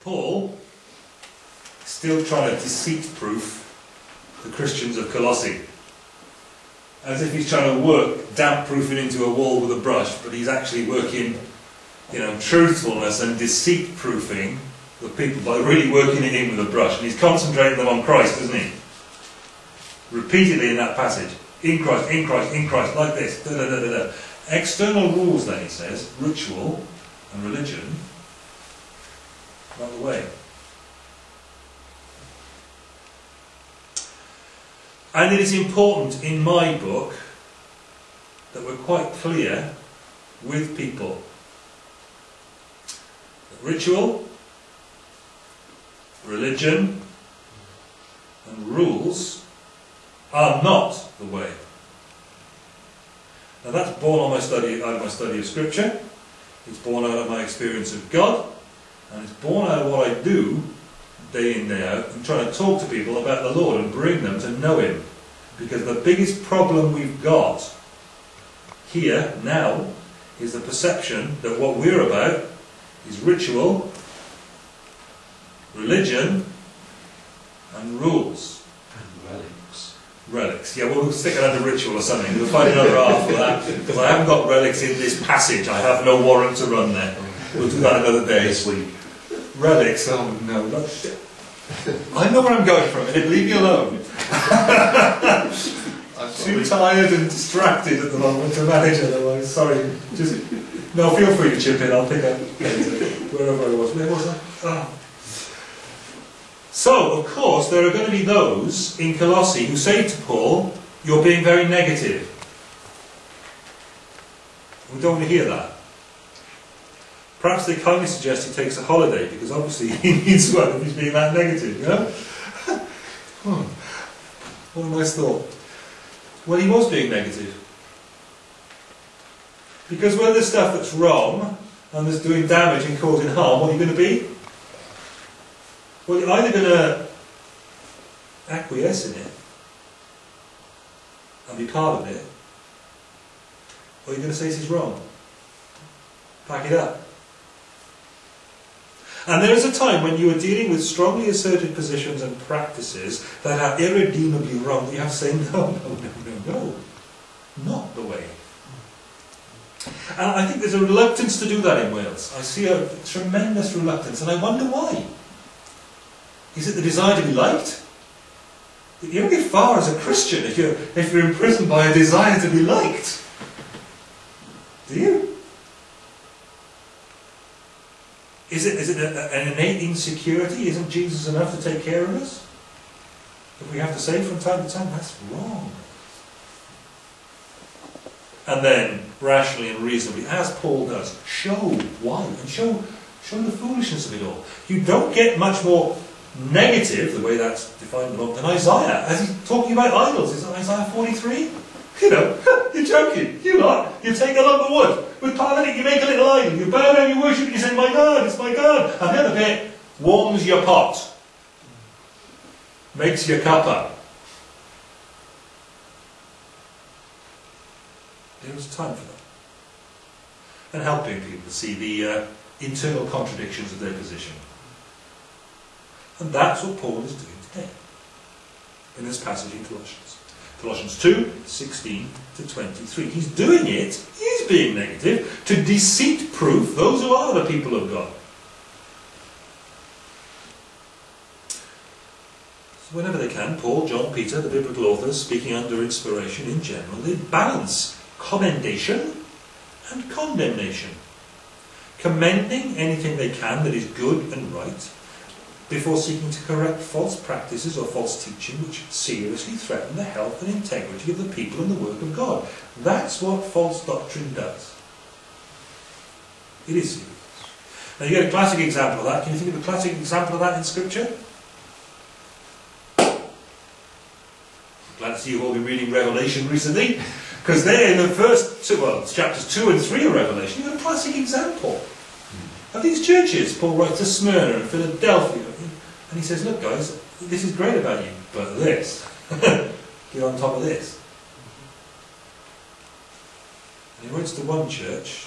Paul still trying to deceit-proof the Christians of Colossae. As if he's trying to work damp-proofing into a wall with a brush, but he's actually working, you know, truthfulness and deceit-proofing the people by really working it in with a brush. And he's concentrating them on Christ, isn't he? Repeatedly in that passage. In Christ, in Christ, in Christ, like this. Da, da, da. External rules, then, he says, ritual and religion, not the way. And it is important in my book that we're quite clear with people. That ritual, religion, and rules are not the way. Now that's born on my study out of my study of Scripture. It's born out of my experience of God, and it's born out of what I do day in, day out, and trying to talk to people about the Lord and bring them to know Him. Because the biggest problem we've got here, now, is the perception that what we're about is ritual, religion, and rules. And relics. Relics. Yeah, we'll stick it under ritual or something. We'll find another half for that. Because I haven't got relics in this passage. I have no warrant to run there. We'll do that another day. This week. Relics? Oh no. I know where I'm going from it. Leave me alone. I'm too tired and distracted at the moment to manage otherwise. Sorry. Just no. Feel free to chip in. I'll pick up. Wherever I was. Where was I? Oh. So, of course, there are going to be those in Colossae who say to Paul, "You're being very negative." We don't want to hear that. Perhaps they kindly suggest he takes a holiday because obviously he needs one if he's being that negative, you know? What a nice thought. Well, he was being negative. Because when there's stuff that's wrong and that's doing damage and causing harm, what are you going to be? Well, you're either going to acquiesce in it and be part of it, or you're going to say this is wrong. Pack it up. And there is a time when you are dealing with strongly asserted positions and practices that are irredeemably wrong that you have to say, no, no, no, no, no. Not the way. And I think there's a reluctance to do that in Wales. I see a tremendous reluctance, and I wonder why. Is it the desire to be liked? You don't get far as a Christian if you're, if you're imprisoned by a desire to be liked. Do you? Is it, is it a, an innate insecurity? Isn't Jesus enough to take care of us? If we have to say from time to time, that's wrong. And then, rationally and reasonably, as Paul does, show why and show, show the foolishness of it all. You don't get much more negative, the way that's defined in than Isaiah, as he's talking about idols. Is Isaiah 43? You know, you're joking. You lot, you take a lump of wood. With part of it, you make a little idol. You bow down, you worship, it, you say, my God, it's my God. And the other bit warms your pot. Makes your cuppa. There was time for that. And helping people to see the uh, internal contradictions of their position. And that's what Paul is doing today in this passage in Colossians. Colossians 2, 16 to 23. He's doing it, he's being negative, to deceit proof those who are the people of God. So whenever they can, Paul, John, Peter, the biblical authors, speaking under inspiration in general, they balance commendation and condemnation. Commending anything they can that is good and right, before seeking to correct false practices or false teaching which seriously threaten the health and integrity of the people and the work of God. That's what false doctrine does. It is serious. Now you get a classic example of that. Can you think of a classic example of that in Scripture? Glad to see you've all been reading Revelation recently. Because there in the first two, well, chapters 2 and 3 of Revelation, you've got a classic example of these churches. Paul writes to Smyrna and Philadelphia. And he says, look guys, this is great about you, but this, get on top of this. And he writes to one church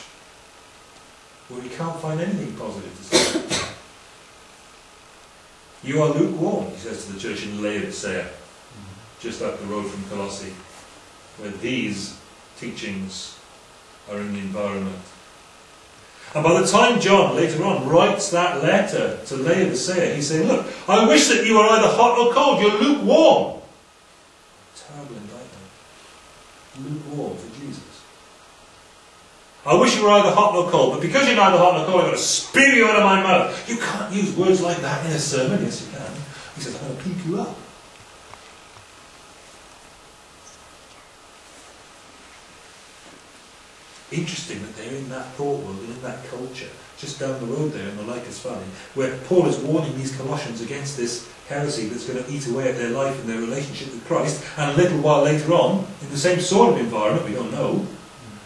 where he can't find anything positive to say. You are lukewarm, he says to the church in Laodicea, just up the road from Colossae, where these teachings are in the environment. And by the time John later on writes that letter to Laodicea, he's saying, Look, I wish that you were either hot or cold, you're lukewarm. Terrible indictment. Lukewarm for Jesus. I wish you were either hot or cold, but because you're neither hot nor cold, I'm going to spew you out of my mouth. You can't use words like that in a sermon. Yes, you can. He says, I'm going to pick you up. Interesting that they're in that thought world and in that culture, just down the road there in the Lycus Valley, where Paul is warning these Colossians against this heresy that's going to eat away at their life and their relationship with Christ, and a little while later on, in the same sort of environment, we don't know,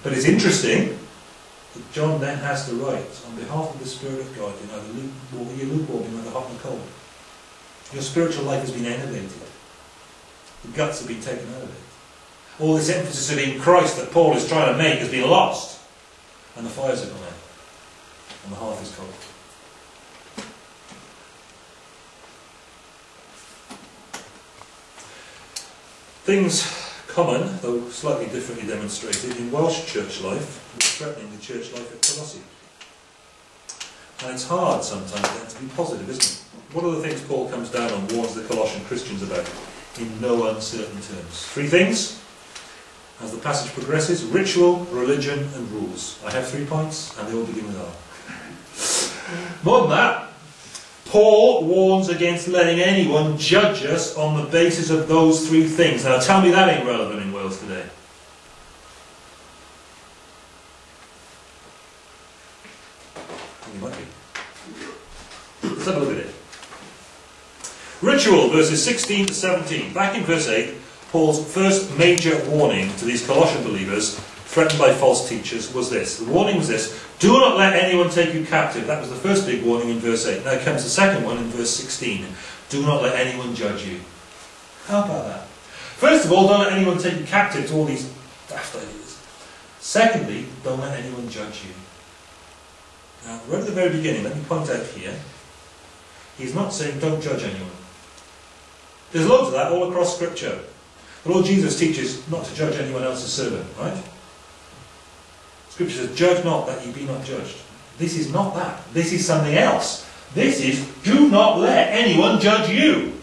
but it's interesting that John then has to write, on behalf of the Spirit of God, you're neither lukewarm, you're lukewarm, you're hot nor cold. Your spiritual life has been enervated. The guts have been taken out of it. All this emphasis of in Christ that Paul is trying to make has been lost. And the fires are gone out. And the hearth is cold. Things common, though slightly differently demonstrated, in Welsh church life was threatening the church life at Colossae. And it's hard sometimes then to be positive, isn't it? What are the things Paul comes down and warns the Colossian Christians about in no uncertain terms? Three things as the passage progresses ritual, religion, and rules. I have three points, and they all begin with R. More than that, Paul warns against letting anyone judge us on the basis of those three things. Now, tell me that ain't relevant in Wales today. You might be. Let's have a look at it. Ritual, verses 16 to 17. Back in verse 8, Paul's first major warning to these Colossian believers threatened by false teachers was this. The warning was this Do not let anyone take you captive. That was the first big warning in verse 8. Now comes the second one in verse 16. Do not let anyone judge you. How about that? First of all, don't let anyone take you captive to all these daft ideas. Secondly, don't let anyone judge you. Now, right at the very beginning, let me point out here, he's not saying don't judge anyone. There's loads of that all across Scripture. Lord Jesus teaches not to judge anyone else's servant, right? Scripture says, Judge not that ye be not judged. This is not that. This is something else. This is, do not let anyone judge you.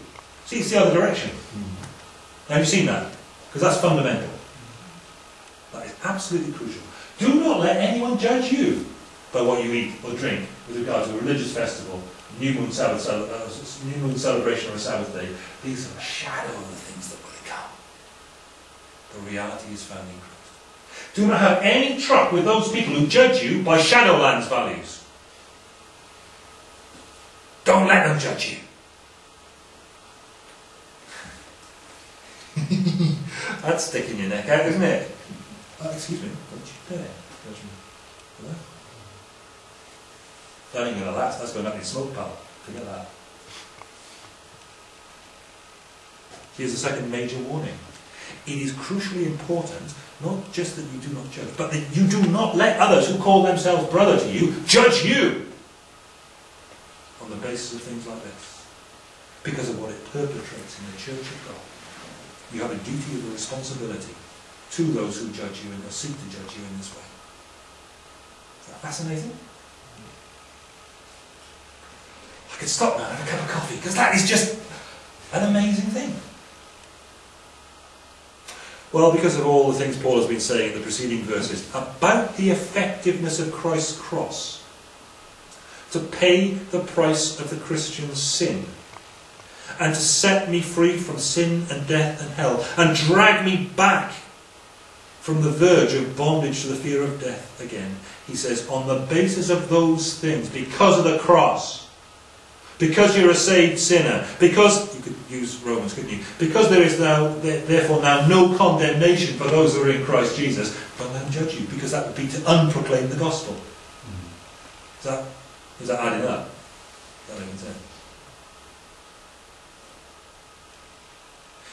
See, it's the other direction. Have you seen that? Because that's fundamental. That is absolutely crucial. Do not let anyone judge you by what you eat or drink with regard to a religious festival, new moon, Sabbath, uh, new moon celebration or a Sabbath day. These are a shadow of the things that. The reality is found in Christ. Do not have any truck with those people who judge you by Shadowlands values. Don't let them judge you. That's sticking your neck out, isn't it? Uh, excuse me, don't you dare judge me. What? That ain't going to last. That's going up in smoke, pal. Forget that. Here's the second major warning. It is crucially important, not just that you do not judge, but that you do not let others who call themselves brother to you judge you on the basis of things like this. Because of what it perpetrates in the church of God. You have a duty of a responsibility to those who judge you and seek to judge you in this way. Is that fascinating? I could stop now and have a cup of coffee because that is just an amazing thing. Well, because of all the things Paul has been saying in the preceding verses about the effectiveness of Christ's cross to pay the price of the Christian's sin and to set me free from sin and death and hell and drag me back from the verge of bondage to the fear of death again. He says, on the basis of those things, because of the cross, because you're a saved sinner, because, could use Romans, couldn't you? Because there is now, therefore now no condemnation for those who are in Christ Jesus, don't let them judge you, because that would be to unproclaim the gospel. Is that, is that adding up? That makes sense.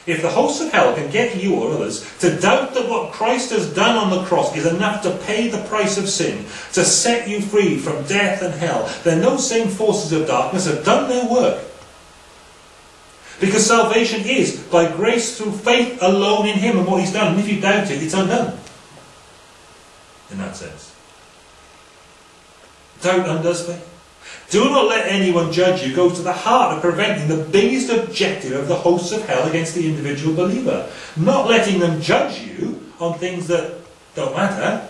If the hosts of hell can get you or others to doubt that what Christ has done on the cross is enough to pay the price of sin, to set you free from death and hell, then those same forces of darkness have done their work. Because salvation is by grace through faith alone in Him and what He's done. And if you doubt it, it's undone. In that sense. Doubt undoes faith. Do not let anyone judge you goes to the heart of preventing the biggest objective of the hosts of hell against the individual believer. Not letting them judge you on things that don't matter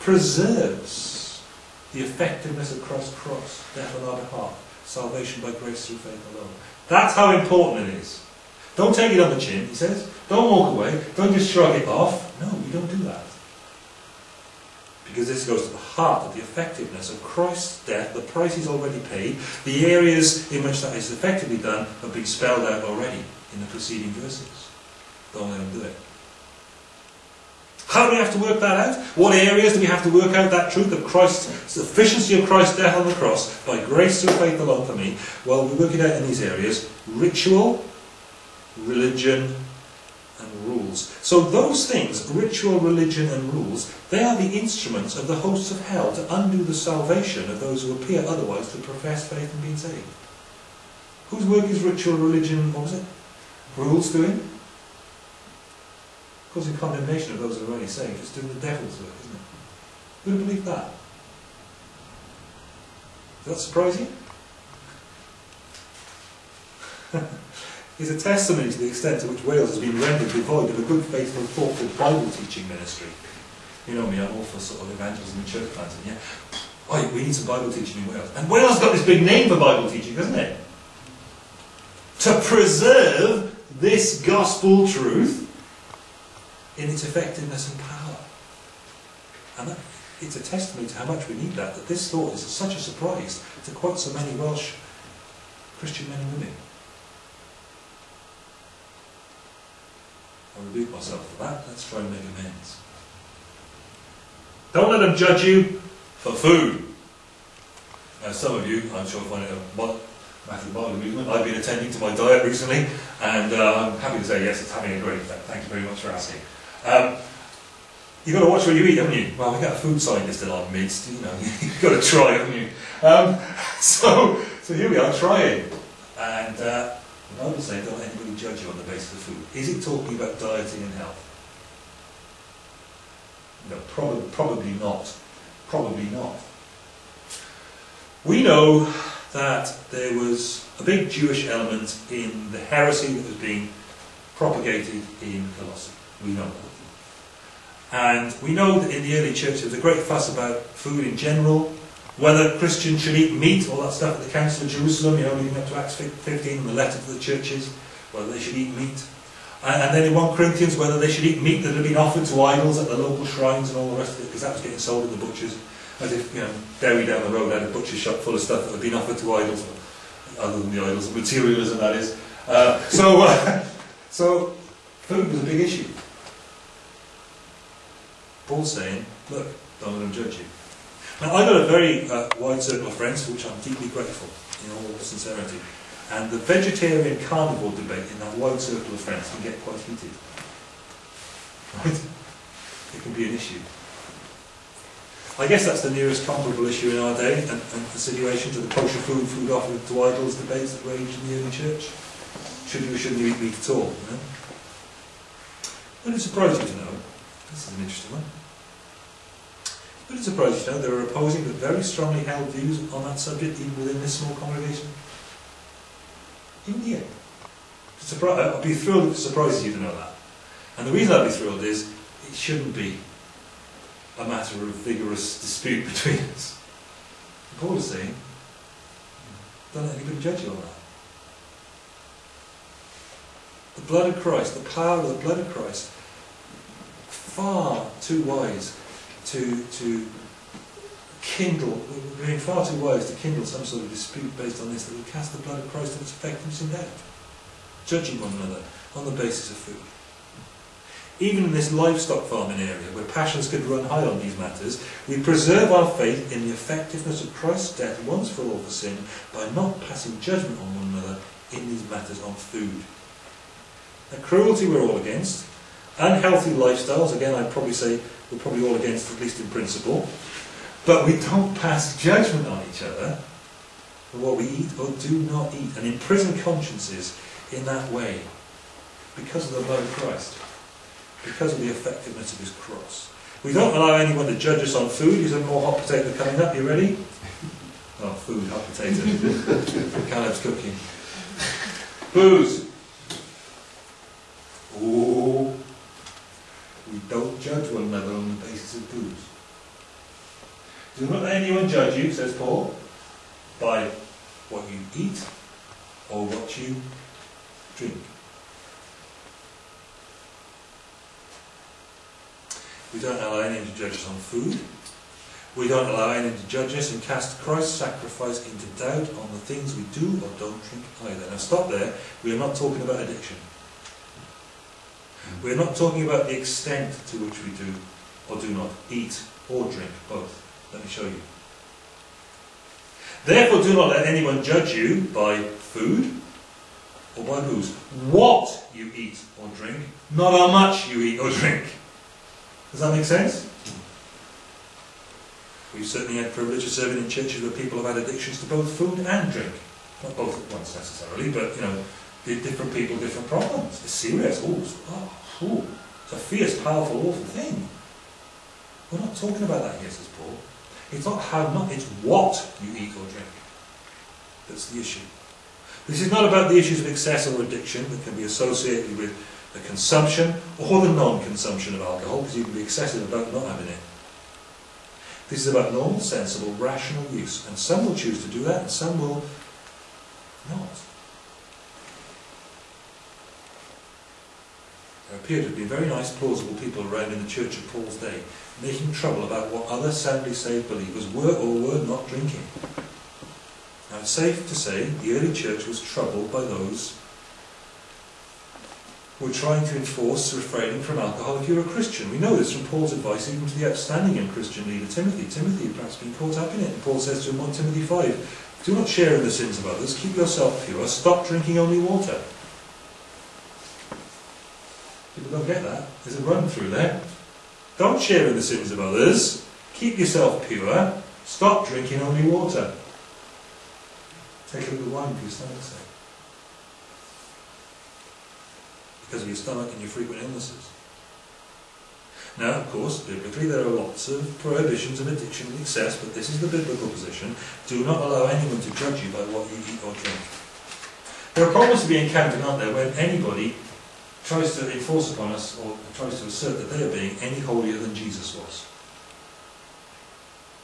preserves the effectiveness of Christ's cross, death on our behalf, salvation by grace through faith alone. That's how important it is. Don't take it on the chin, he says. Don't walk away. Don't just shrug it off. No, we don't do that. Because this goes to the heart of the effectiveness of Christ's death. The price is already paid. The areas in which that is effectively done have been spelled out already in the preceding verses. Don't let them do it. How do we have to work that out? What areas do we have to work out that truth of Christ's sufficiency of Christ's death on the cross by grace through faith alone for me? Well, we work it out in these areas: ritual, religion, and rules. So those things, ritual, religion, and rules, they are the instruments of the hosts of hell to undo the salvation of those who appear otherwise to profess faith and be saved. Whose work is ritual, religion, what was it? Rules doing? Causing condemnation of those who are already saved. It's doing the devil's work, isn't it? Who would believe that? Does that surprise you? is a testimony to the extent to which Wales has been rendered devoid of a good, faithful, thoughtful Bible teaching ministry. You know me, I'm all for sort of evangelism and church planting, yeah? Oh, we need some Bible teaching in Wales. And Wales got this big name for Bible teaching, doesn't it? To preserve this gospel truth in its effectiveness and power. And that, it's a testimony to how much we need that, that this thought is such a surprise to quite so many Welsh Christian men and women. I rebuke myself for that. Let's try and make amends. Don't let them judge you for food. Now, some of you, I'm sure, find it a matter of mild amusement. I've been attending to my diet recently, and uh, I'm happy to say yes, it's having a great effect. Thank you very much for asking. Um, you've got to watch what you eat, haven't you? Well, we've got a food scientist in our midst, you know, you've got to try, haven't you? Um, so, so here we are, trying. And uh, the Bible says, don't let anybody judge you on the basis of food. Is it talking about dieting and health? No, prob probably not. Probably not. We know that there was a big Jewish element in the heresy that was being propagated in Colossae. We know that. And we know that in the early church there was a great fuss about food in general, whether Christians should eat meat, all that stuff at the Council of Jerusalem, you know, leading up to Acts 15 and the letter to the churches, whether they should eat meat. And, then in 1 Corinthians, whether they should eat meat that had been offered to idols at the local shrines and all the rest of it, because that was getting sold in the butchers. As if, you know, Derry down the road had a butcher shop full of stuff that had been offered to idols, other than the idols materialism, that is. Uh, so, uh, so, food was a big issue. Paul's saying, look, don't let them judge you. Now, I've got a very uh, wide circle of friends for which I'm deeply grateful, in all sincerity. And the vegetarian carnivore debate in that wide circle of friends can get quite heated. Right? It can be an issue. I guess that's the nearest comparable issue in our day and, and the situation to the kosher food, food offered to idols debates that raged in the early church. Should you or shouldn't you eat meat at all? You know? Would it surprise you to know this is an interesting one. Would it surprise you know there are opposing but very strongly held views on that subject even within this small congregation? Even here. Uh, I'd be thrilled if it surprises you to know that. And the reason I'd be thrilled is it shouldn't be a matter of vigorous dispute between us. Paul is saying, don't let anybody judge you on that. The blood of Christ, the power of the blood of Christ far too wise to, to kindle, being far too wise to kindle some sort of dispute based on this that would cast the blood of Christ and its effectiveness in doubt, judging one another on the basis of food. Even in this livestock farming area, where passions could run high on these matters, we preserve our faith in the effectiveness of Christ's death once for all for sin by not passing judgment on one another in these matters on food. A cruelty we're all against, Unhealthy lifestyles, again, I'd probably say we're probably all against, at least in principle. But we don't pass judgment on each other for what we eat or do not eat, and imprison consciences in that way because of the blood of Christ, because of the effectiveness of his cross. We don't allow anyone to judge us on food. Here's a more hot potato coming up. You ready? Oh, food, hot potato. Caleb's cooking. Booze. Oh, we don't judge one another on the basis of booze. Do not let anyone judge you, says Paul, by what you eat or what you drink. We don't allow anyone to judge us on food. We don't allow anyone to judge us and cast Christ's sacrifice into doubt on the things we do or don't drink either. Now stop there. We are not talking about addiction. We are not talking about the extent to which we do or do not eat or drink both. Let me show you. Therefore do not let anyone judge you by food or by booze. What you eat or drink, not how much you eat or drink. Does that make sense? We've certainly had privilege of serving in churches where people have had addictions to both food and drink. Not both at once necessarily, but you know, different people, different problems. It's serious. Oh, oh, it's a fierce, powerful, awful thing. We're not talking about that here, says Paul. It's not how much, it's what you eat or drink. That's the issue. This is not about the issues of excess or addiction that can be associated with the consumption or the non-consumption of alcohol, because you can be excessive about not having it. This is about normal, sensible, rational use. And some will choose to do that, and some will not. There appear to be very nice, plausible people around in the church of Paul's day, making trouble about what other soundly saved believers were or were not drinking. Now it's safe to say the early church was troubled by those who were trying to enforce refraining from alcohol if you're a Christian. We know this from Paul's advice even to the outstanding and Christian leader Timothy. Timothy had perhaps been caught up in it, and Paul says to him 1 Timothy 5, Do not share in the sins of others, keep yourself pure, stop drinking only water. Don't get that. There's a run through there. Don't share in the sins of others, keep yourself pure, stop drinking only water. Take a little wine for your stomach's sake. Because of your stomach and your frequent illnesses. Now, of course, biblically there are lots of prohibitions of addiction and excess, but this is the biblical position. Do not allow anyone to judge you by what you eat or drink. There are problems to be encountered, aren't there, when anybody tries to enforce upon us or tries to assert that they are being any holier than Jesus was.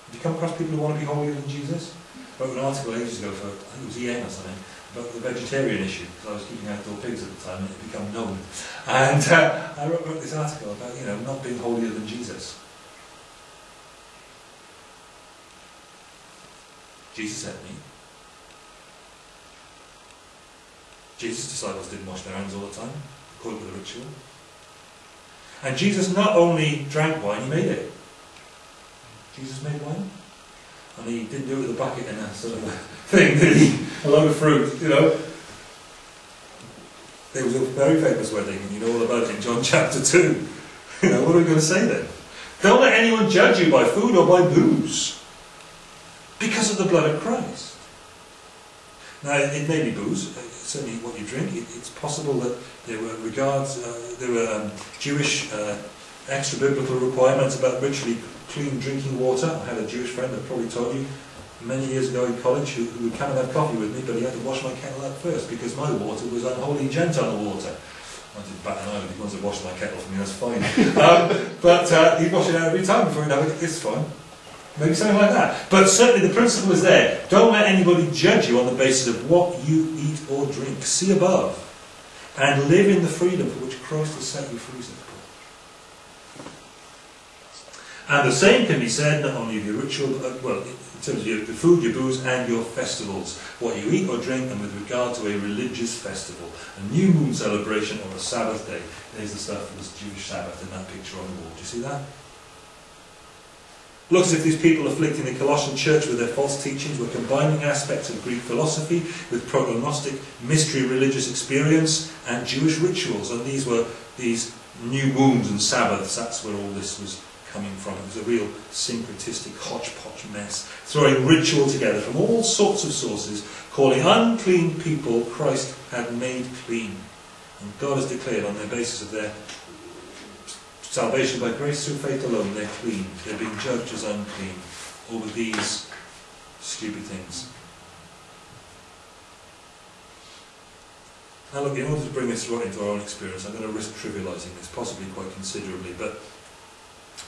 Have you come across people who want to be holier than Jesus? I wrote an article ages ago for, I think it was EN or something, about the vegetarian issue, because I was keeping outdoor pigs at the time and it had become known. And uh, I wrote, wrote this article about, you know, not being holier than Jesus. Jesus sent me. Jesus' disciples didn't wash their hands all the time according to the ritual. And Jesus not only drank wine, he made it. Jesus made wine. And he didn't do it with a bucket and a sort of thing, did he? A load of fruit, you know. There was a very famous wedding, and you know all about it in John chapter 2. You know, what are we going to say then? Don't let anyone judge you by food or by booze, because of the blood of Christ. Now, it may be booze, certainly what you drink. It, it's possible that there were regards, uh, there were um, Jewish uh, extra biblical requirements about ritually clean drinking water. I had a Jewish friend that probably told you many years ago in college who, who would come and have coffee with me, but he had to wash my kettle out first because my water was unholy Gentile water. I did bat an eye if he wants to wash my kettle for me, that's fine. um, but uh, he'd wash it out every time before he'd have it. It's fine. Maybe something like that. But certainly the principle is there. Don't let anybody judge you on the basis of what you eat or drink. See above. And live in the freedom for which Christ has set you free. And the same can be said not only of your ritual, but, well, in terms of your, the food, your booze, and your festivals. What you eat or drink, and with regard to a religious festival, a new moon celebration, or a Sabbath day. There's the stuff for this Jewish Sabbath in that picture on the wall. Do you see that? Looks as if these people afflicting the Colossian church with their false teachings were combining aspects of Greek philosophy with proto-Gnostic mystery religious experience and Jewish rituals. And these were these new moons and Sabbaths. That's where all this was coming from. It was a real syncretistic hodgepodge mess, throwing ritual together from all sorts of sources, calling unclean people Christ had made clean. And God has declared on the basis of their salvation by grace through faith alone, they're clean. They're being judged as unclean over these stupid things. Now look, in order to bring this right into our own experience, I'm going to risk trivialising this, possibly quite considerably, but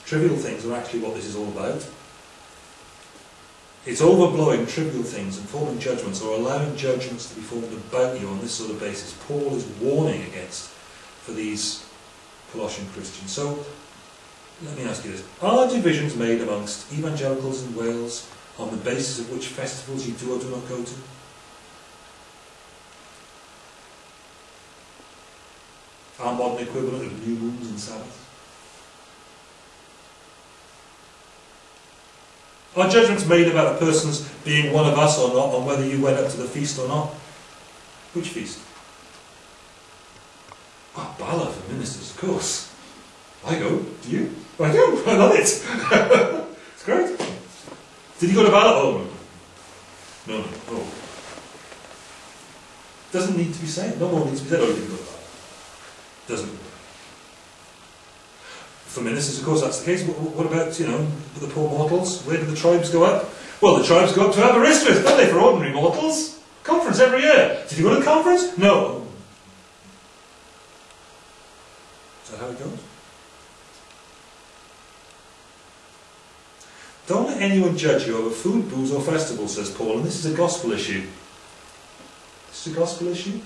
trivial things are actually what this is all about. It's overblowing trivial things and forming judgments or allowing judgments to be formed about you on this sort of basis. Paul is warning against for these Colossian Christians. So, let me ask you this. Are divisions made amongst evangelicals in Wales on the basis of which festivals you do or do not go to? Our modern equivalent of new moons and Sabbaths? Are judgments made about a person's being one of us or not, on whether you went up to the feast or not? Which feast? Oh, Bala for ministers, of course. I go. Do you? I do. I love it. it's great. Did you go to Bala? Oh, no. No, no. Oh. Doesn't need to be said. No more needs to be said. Oh, you didn't go to Bala. Doesn't for ministers, of course, that's the case. What, what, about, you know, the poor mortals? Where do the tribes go up? Well, the tribes go up to Aberystwyth, don't they, for ordinary mortals? Conference every year. Did you go to the conference? No. Is that how it goes? Don't let anyone judge you over food, booze, or festivals, says Paul, and this is a gospel issue. This is a gospel issue.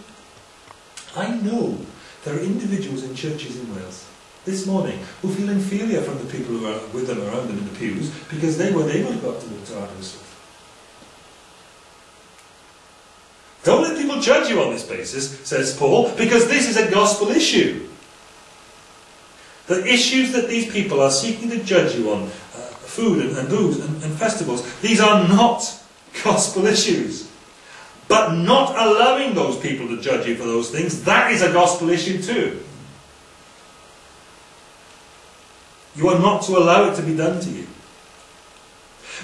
I know there are individuals in churches in Wales this morning who feel inferior from the people who are with them around them in the pews because they weren't able to go up to the Aberystwyth. Don't let people judge you on this basis, says Paul, because this is a gospel issue. The issues that these people are seeking to judge you on, uh, food and, and booze and, and festivals, these are not gospel issues. But not allowing those people to judge you for those things, that is a gospel issue too. You are not to allow it to be done to you.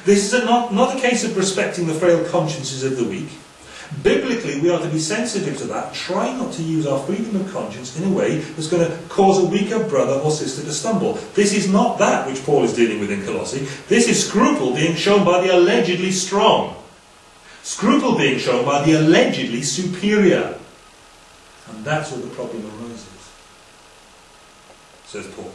This is a not, not a case of respecting the frail consciences of the weak. Biblically, we are to be sensitive to that. Try not to use our freedom of conscience in a way that's going to cause a weaker brother or sister to stumble. This is not that which Paul is dealing with in Colossae. This is scruple being shown by the allegedly strong. Scruple being shown by the allegedly superior. And that's where the problem arises, says Paul.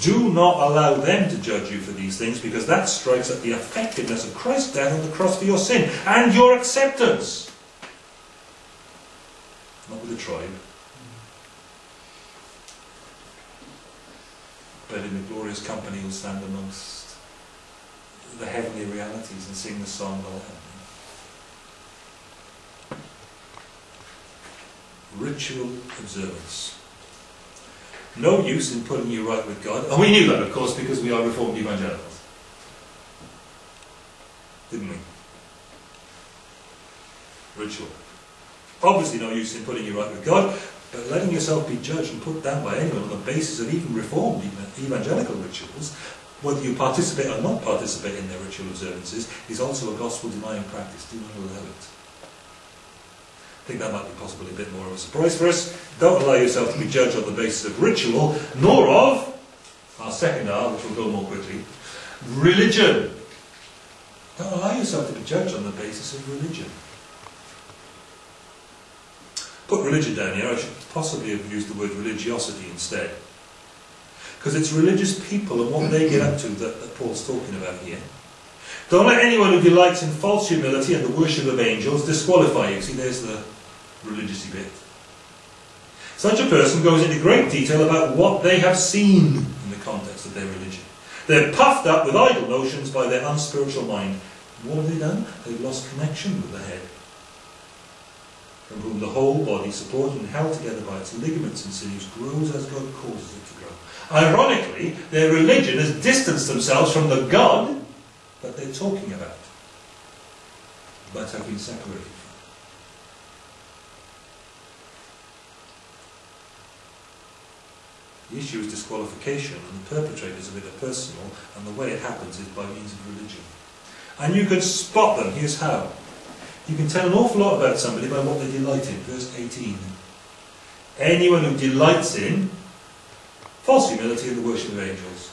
Do not allow them to judge you for these things because that strikes at the effectiveness of Christ's death on the cross for your sin and your acceptance. Not with the tribe, but in the glorious company you'll stand amongst the heavenly realities and sing the song of the Lamb. Ritual observance no use in putting you right with God. And we knew that, of course, because we are Reformed evangelicals. Didn't we? Ritual. Obviously no use in putting you right with God, but letting yourself be judged and put down by anyone on the basis of even Reformed evangelical rituals, whether you participate or not participate in their ritual observances, is also a gospel-denying practice. Do not allow it. I think that might be possibly a bit more of a surprise for us. Don't allow yourself to be judged on the basis of ritual, nor of our second R, which will go more quickly, religion. Don't allow yourself to be judged on the basis of religion. Put religion down here, I should possibly have used the word religiosity instead. Because it's religious people and what they get up to that, that Paul's talking about here. Don't let anyone who delights in false humility and the worship of angels disqualify you. See, there's the religiously bit. Such a person goes into great detail about what they have seen in the context of their religion. They're puffed up with idle notions by their unspiritual mind. what have they done? They've lost connection with the head, from whom the whole body, supported and held together by its ligaments and sinews, grows as God causes it to grow. Ironically, their religion has distanced themselves from the God that they're talking about, but have been separated. The issue is disqualification, and the perpetrators are personal, and the way it happens is by means of religion. And you can spot them. Here's how. You can tell an awful lot about somebody by what they delight in. Verse 18. Anyone who delights in false humility and the worship of angels.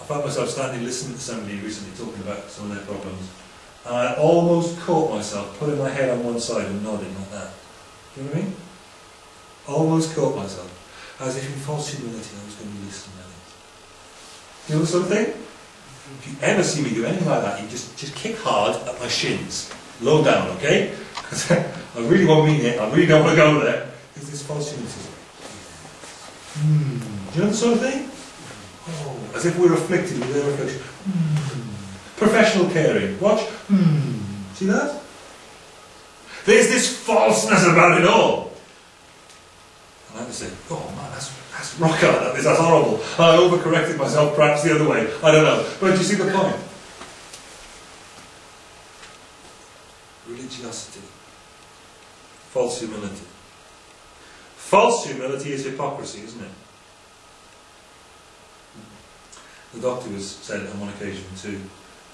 I found myself standing listening to somebody recently talking about some of their problems. And I almost caught myself putting my head on one side and nodding like that. Do you know what I mean? Almost caught myself. As if in false humility I was going to be listening at it. You know something? If you ever see me do anything like that, you just, just kick hard at my shins. Low down, okay? Because I really won't mean it. I really don't want to go there. Because this false humility. Hmm. Do you know the sort of thing? Oh, as if we're afflicted with their affliction. Hmm. Professional caring. Watch. Hmm. See that? There's this falseness about it all. And I just say, oh man, that's, that's rock hard, that's horrible. I overcorrected myself perhaps the other way. I don't know. But do you see the point? Religiosity. False humility. False humility is hypocrisy, isn't it? The doctor was said on one occasion to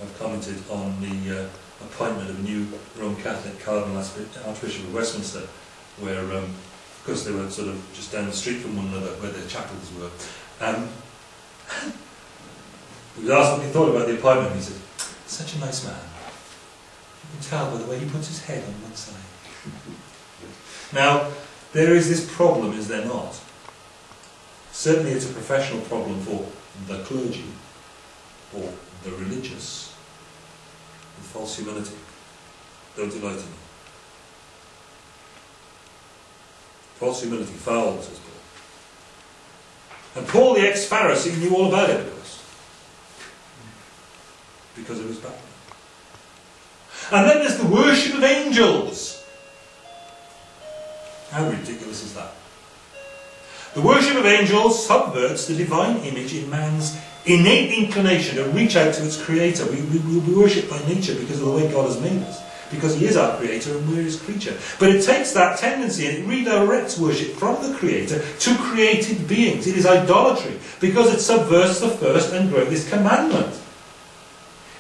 have commented on the uh, appointment of a new Roman Catholic Cardinal Archbishop of Westminster, where, um, because they were sort of just down the street from one another, where their chapels were. Um, he was asked what he thought about the appointment, he said, such a nice man. You can tell by the way he puts his head on one side. now, there is this problem, is there not? Certainly it's a professional problem for the clergy or the religious with false humility. Don't delight in it. False humility, foul, says Paul. And Paul, the ex-Pharisee, knew all about it. Because of his background. And then there's the worship of angels. How ridiculous is that? The worship of angels subverts the divine image in man's innate inclination to reach out to its creator. We, we, we worship by nature because of the way God has made us. Because he is our creator and we're his creature. But it takes that tendency and it redirects worship from the creator to created beings. It is idolatry because it subverts the first and greatest commandment.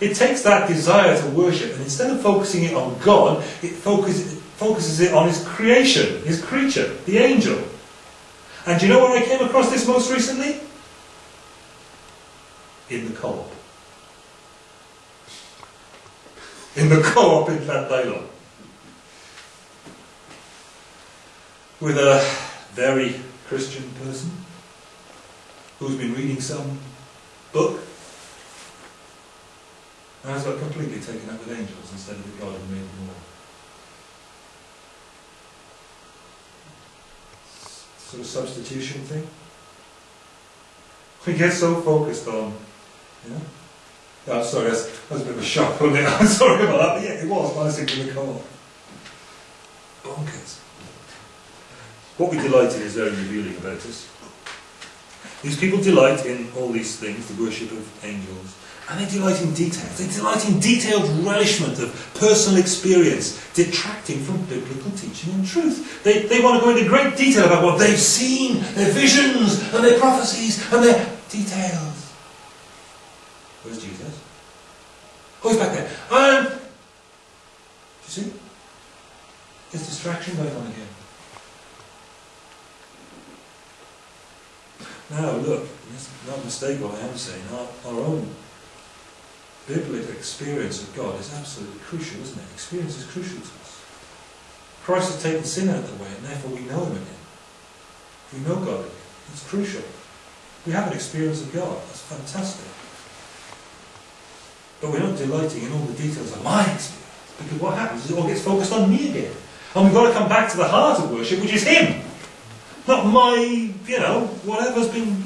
It takes that desire to worship and instead of focusing it on God, it focuses, focuses it on his creation, his creature, the angel. And do you know where I came across this most recently? In the co-op. In the co-op in Llandeilo. With a very Christian person who's been reading some book and has got completely taken up with angels instead of the God who made them all. sort of substitution thing. We get so focused on, you know. Yeah, I'm sorry, that's, that was a bit of a shock, wasn't it? I'm sorry about that. Yeah, it was, but I was thinking the call. Bonkers. What we delight in is very revealing about us. These people delight in all these things, the worship of angels, and they delight in details. They delight in detailed relishment of personal experience, detracting from biblical teaching and truth. They, they want to go into great detail about what they've seen, their visions, and their prophecies, and their details. Where's Jesus? He's back there. Um, do you see? There's distraction going on again. Now, look, not mistake what I am saying. Our, our own biblical experience of God is absolutely crucial, isn't it? Experience is crucial to us. Christ has taken sin out of the way, and therefore we know Him again. We know God again. It's crucial. We have an experience of God. That's fantastic. But we're not delighting in all the details of my experience. Because what happens is it all gets focused on me again. And we've got to come back to the heart of worship, which is Him. Not my, you know, whatever's been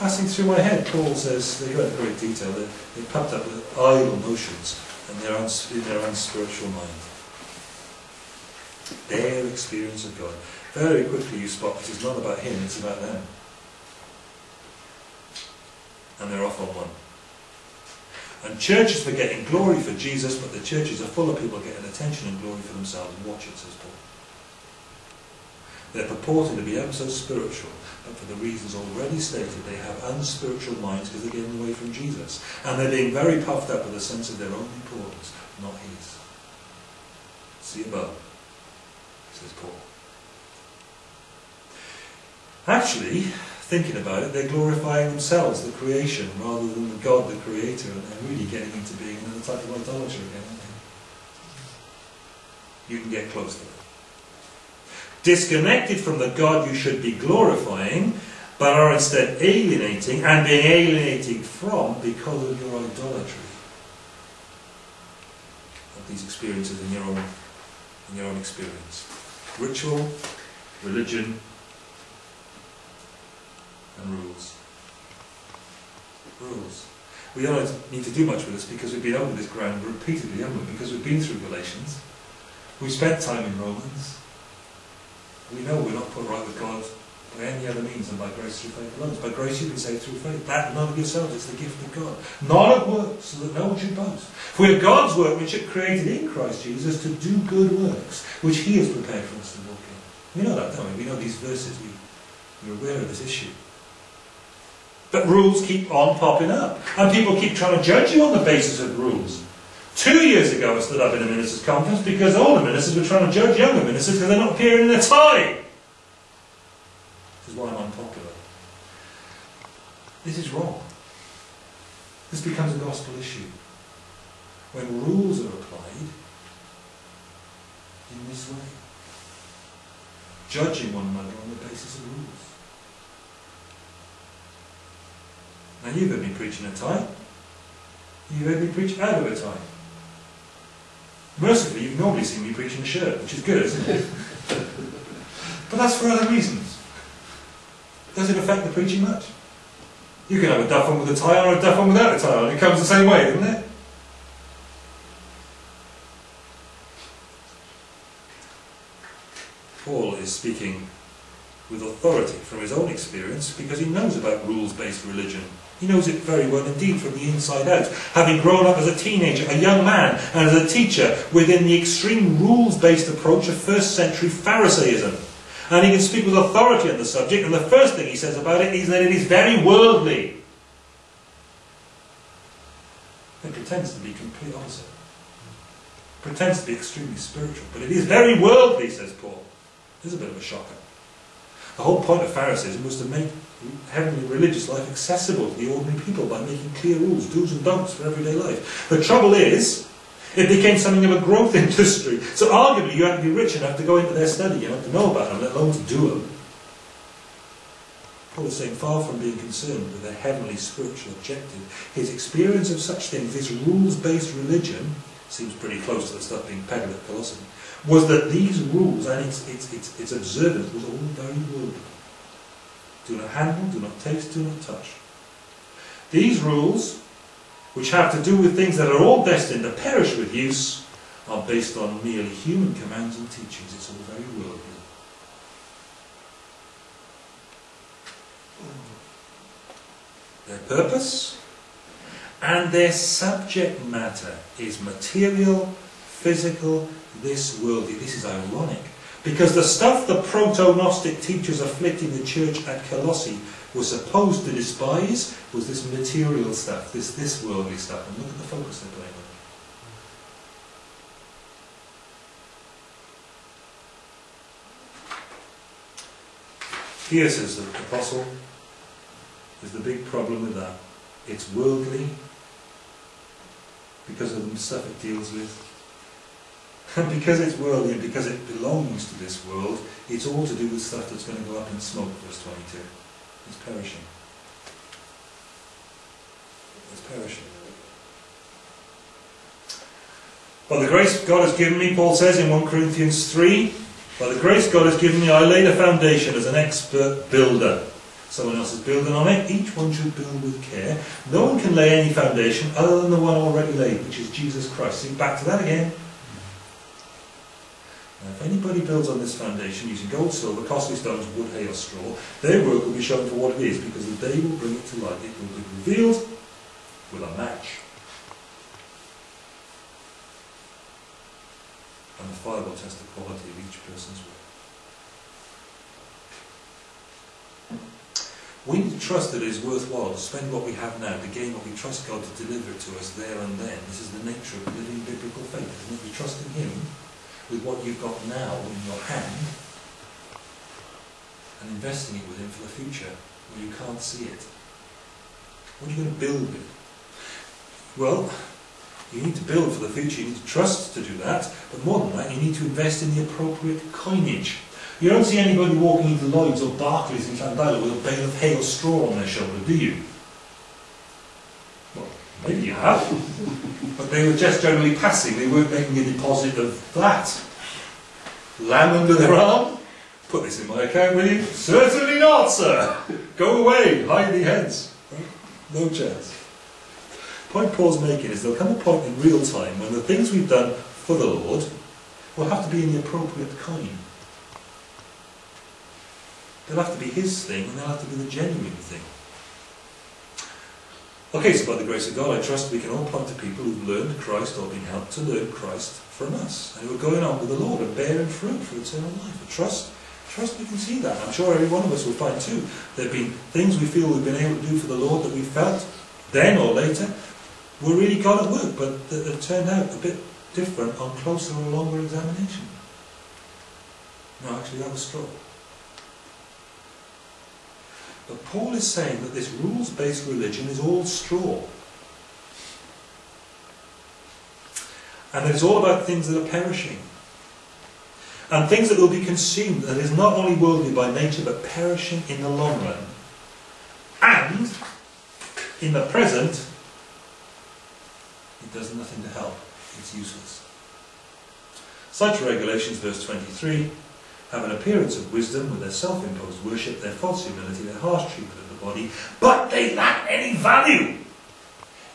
passing through my head, Paul says, they go into great detail, they're, they're up with idle notions and their, in their unspiritual mind. Their experience of God. Very quickly you spot it is not about him, it's about them. And they're off on one. And churches for getting glory for Jesus, but the churches are full of people getting attention and glory for themselves. Watch it, says Paul. They're purporting to be ever so spiritual, but for the reasons already stated, they have unspiritual minds because they're getting away from Jesus. And they're being very puffed up with a sense of their own importance, not his. See above, says Paul. Actually, thinking about it, they're glorifying themselves, the creation, rather than the God, the creator, and they're really getting into being another type of idolatry again, aren't they? You can get close to it. Disconnected from the God you should be glorifying, but are instead alienating and being alienated from because of your idolatry of these experiences in your own in your own experience. Ritual, religion, and rules. Rules. We don't need to do much with this because we've been over this ground repeatedly, haven't we? Because we've been through Galatians. We've spent time in Romans. We know we're not put right with God by any other means than by grace through faith alone. By grace you've been saved through faith. That not of yourselves, it's the gift of God. Not of works, so that no one should boast. For we are God's work which it created in Christ Jesus to do good works, which He has prepared for us to walk in. We know that, don't we? We know these verses. We, we're aware of this issue. But rules keep on popping up. And people keep trying to judge you on the basis of rules. Two years ago I stood up in a ministers' conference because older ministers were trying to judge younger ministers because they're not appearing in a tie. This is why I'm unpopular. This is wrong. This becomes a gospel issue. When rules are applied in this way. Judging one another on the basis of rules. Now you've heard me preach in a tie. You've heard me preach out of a tie. Mercifully, you've normally seen me preach in a shirt, which is good, isn't it? but that's for other reasons. Does it affect the preaching much? You can have a duff on with a tie on or a duff on without a tie on. It comes the same way, doesn't it? Paul is speaking with authority from his own experience because he knows about rules-based religion he knows it very well indeed from the inside out. Having grown up as a teenager, a young man, and as a teacher within the extreme rules-based approach of first century Pharisaism. And he can speak with authority on the subject, and the first thing he says about it is that it is very worldly. It pretends to be complete opposite. It pretends to be extremely spiritual, but it is very worldly, says Paul. This is a bit of a shocker. The whole point of Pharisaism was to make heavenly religious life accessible to the ordinary people by making clear rules, do's and don'ts for everyday life. The trouble is, it became something of a growth industry. So arguably you had to be rich enough to go into their study, you had to know about them, let alone to do them. Paul is saying, far from being concerned with a heavenly spiritual objective, his experience of such things, this rules-based religion, seems pretty close to the stuff being peddled at Colossae, was that these rules and its, its, its, its observance was all very worldly. Do not handle, do not taste, do not touch. These rules, which have to do with things that are all destined to perish with use, are based on merely human commands and teachings. It's all very worldly. Their purpose and their subject matter is material, physical, this worldly. This is ironic because the stuff the proto-Gnostic teachers afflicting the church at Colossae were supposed to despise was this material stuff, this, this worldly stuff. And look at the focus they're playing on. Here, says the Apostle, is the big problem with that. It's worldly because of the stuff it deals with. Because it's worldly and because it belongs to this world, it's all to do with stuff that's going to go up in smoke, verse 22. It's perishing. It's perishing. By the grace God has given me, Paul says in 1 Corinthians 3, by the grace God has given me, I laid a foundation as an expert builder. Someone else is building on it. Each one should build with care. No one can lay any foundation other than the one already laid, which is Jesus Christ. See, back to that again. Now, if anybody builds on this foundation using gold, silver, costly stones, wood, hay or straw, their work will be shown for what it is, because the day will bring it to light. It will be revealed with a match. And the fire will test the quality of each person's work. We need to trust that it is worthwhile to spend what we have now to gain what we trust God to deliver to us there and then. This is the nature of living biblical faith, isn't it? You trust in Him with what you've got now in your hand and investing it with Him for the future where you can't see it. What are you going to build with? Well, you need to build for the future, you need to trust to do that, but more than that, you need to invest in the appropriate coinage. You don't see anybody walking into Lloyd's or Barclays in Llandeilo with a bale of hay or straw on their shoulder, do you? Maybe you have. but they were just generally passing, they weren't making a deposit of that. Lamb under their arm? Put this in my account, will you? Certainly not, sir. Go away, hide the heads. No chance. Point Paul's making is there'll come a point in real time when the things we've done for the Lord will have to be in the appropriate coin. They'll have to be his thing and they'll have to be the genuine thing. Okay, so by the grace of God, I trust we can all point to people who've learned Christ or been helped to learn Christ from us, and who are going on with the Lord and bearing fruit for eternal life. I trust Trust we can see that. I'm sure every one of us will find too. There have been things we feel we've been able to do for the Lord that we felt then or later were really God at work, but that turned out a bit different on closer or longer examination. No, actually that was straw. But Paul is saying that this rules-based religion is all straw. And that it's all about things that are perishing and things that will be consumed that is not only worldly by nature but perishing in the long run. And in the present, it does nothing to help. It's useless. Such regulations, verse 23, have an appearance of wisdom with their self-imposed worship, their false humility, their harsh treatment of the body, but they lack any value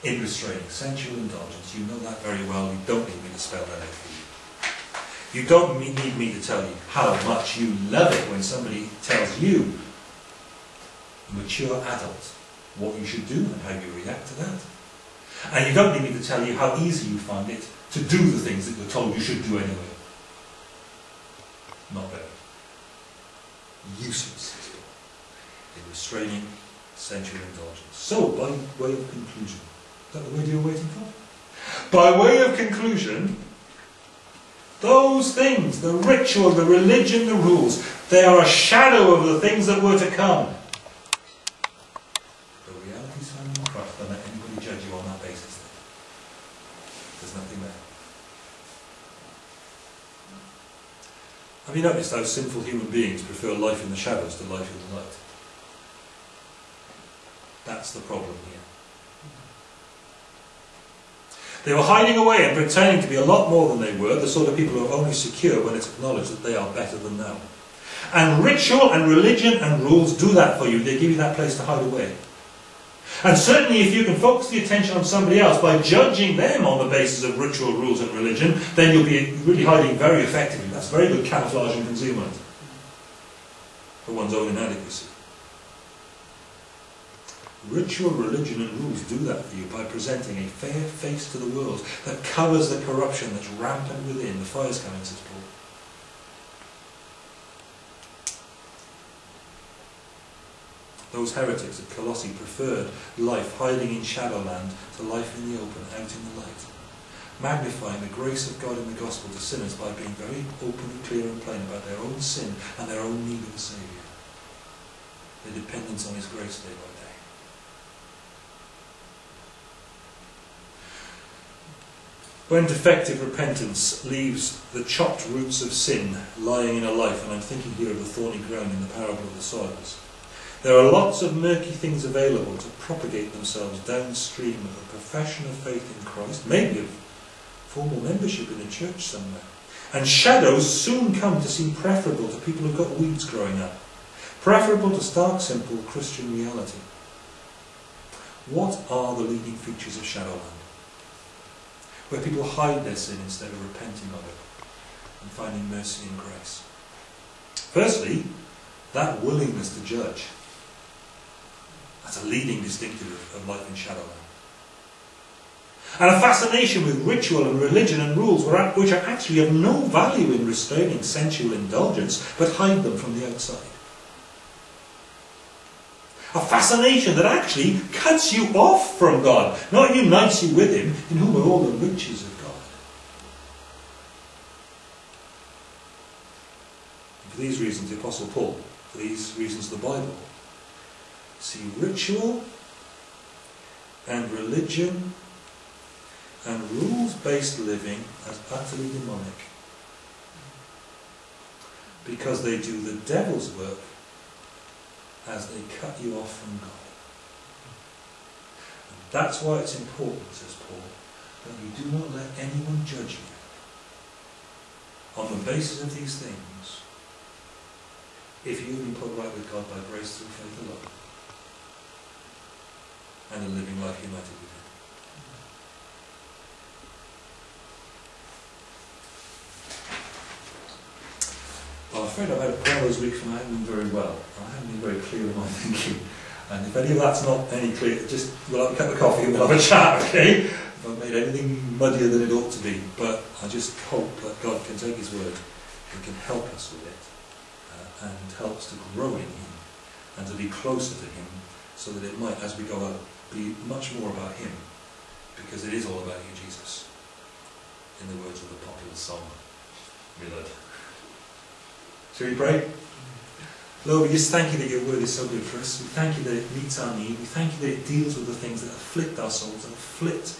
in restraining sensual indulgence. You know that very well. You don't need me to spell that out for you. You don't need me to tell you how much you love it when somebody tells you, mature adult, what you should do and how you react to that. And you don't need me to tell you how easy you find it to do the things that you're told you should do anyway. Not very. Useless in restraining sensual indulgence. So, by way of conclusion, is that the word you're waiting for? By way of conclusion, those things, the ritual, the religion, the rules, they are a shadow of the things that were to come. The reality is found in Christ. Don't let anybody judge you on that basis. There's nothing there. Have you noticed how sinful human beings prefer life in the shadows to life in the light? That's the problem here. They were hiding away and pretending to be a lot more than they were, the sort of people who are only secure when it's acknowledged that they are better than them. And ritual and religion and rules do that for you. They give you that place to hide away. And certainly if you can focus the attention on somebody else by judging them on the basis of ritual, rules and religion, then you'll be really hiding very effectively. That's very good camouflage and concealment for one's own inadequacy. Ritual, religion and rules do that for you by presenting a fair face to the world that covers the corruption that's rampant within. The fire's coming, says Paul. Those heretics at Colossae preferred life hiding in shadowland to life in the open, out in the light. Magnifying the grace of God in the gospel to sinners by being very open and clear and plain about their own sin and their own need of a Saviour. Their dependence on His grace day by day. When defective repentance leaves the chopped roots of sin lying in a life, and I'm thinking here of the thorny ground in the parable of the soils, there are lots of murky things available to propagate themselves downstream of a profession of faith in Christ, maybe of formal membership in a church somewhere. And shadows soon come to seem preferable to people who've got weeds growing up, preferable to stark, simple Christian reality. What are the leading features of Shadowland? where people hide their sin instead of repenting of it and finding mercy and grace. Firstly, that willingness to judge. That's a leading distinctive of life in Shadowland. And a fascination with ritual and religion and rules which are actually of no value in restraining sensual indulgence, but hide them from the outside. A fascination that actually cuts you off from God, not unites you with Him, in whom are all the riches of God. And for these reasons, the Apostle Paul, for these reasons, the Bible, see ritual and religion and rules-based living as utterly demonic because they do the devil's work as they cut you off from God. And that's why it's important, says Paul, that you do not let anyone judge you on the basis of these things if you've been put right with God by grace through faith alone and a living life united with Him. I'm afraid I've had of those weeks when I haven't been very well. I haven't been very clear in my thinking. And if any of that's not any clear, just we'll have a cup of coffee and we'll have a chat, okay? If I've made anything muddier than it ought to be. But I just hope that God can take His word and can help us with it uh, and help us to grow in Him and to be closer to Him so that it might, as we go be much more about Him because it is all about you, Jesus. In the words of the popular song, Millard. Shall we pray? Lord, we just thank you that your word is so good for us. We thank you that it meets our need. We thank you that it deals with the things that afflict our souls and afflict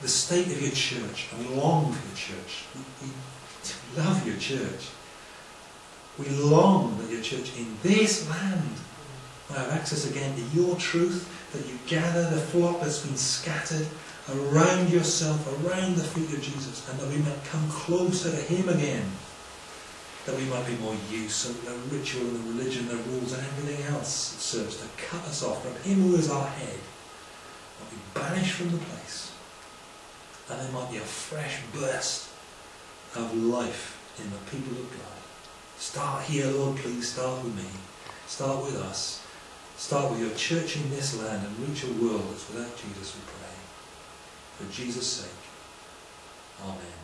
the state of your church. And we long for your church. We, we love your church. We long that your church in this land might have access again to your truth, that you gather the flock that's been scattered around yourself, around the feet of Jesus, and that we might come closer to him again that we might be more used of the ritual and the religion, the rules and everything else that serves to cut us off from him who is our head, might be banished from the place. And there might be a fresh burst of life in the people of God. Start here, Lord, please start with me. Start with us. Start with your church in this land and reach a world that's without Jesus, we pray. For Jesus' sake. Amen.